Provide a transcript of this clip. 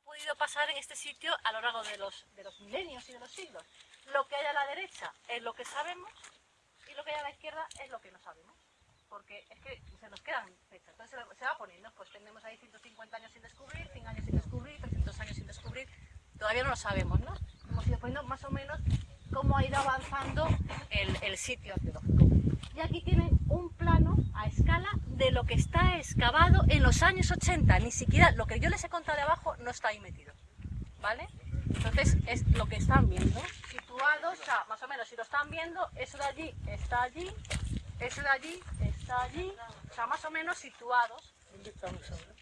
ha podido pasar en este sitio a lo largo de los, de los milenios y de los siglos. Lo que hay a la derecha es lo que sabemos y lo que hay a la izquierda es lo que no sabemos. Porque es que se nos quedan fechas. Entonces se, va poniendo, pues tenemos ahí 150 años sin descubrir, 100 años sin descubrir, 300 años sin descubrir. Todavía no lo sabemos, ¿no? Hemos ido poniendo más o menos cómo ha ido avanzando el, el sitio arqueológico. De lo que está excavado en los años 80. Ni siquiera lo que yo les he contado de abajo no está ahí metido. ¿Vale? Entonces es lo que están viendo. Situados, o más o menos, si lo están viendo, eso de allí está allí, eso de allí está allí, o sea, más o menos situados. ¿Dónde estamos ahora?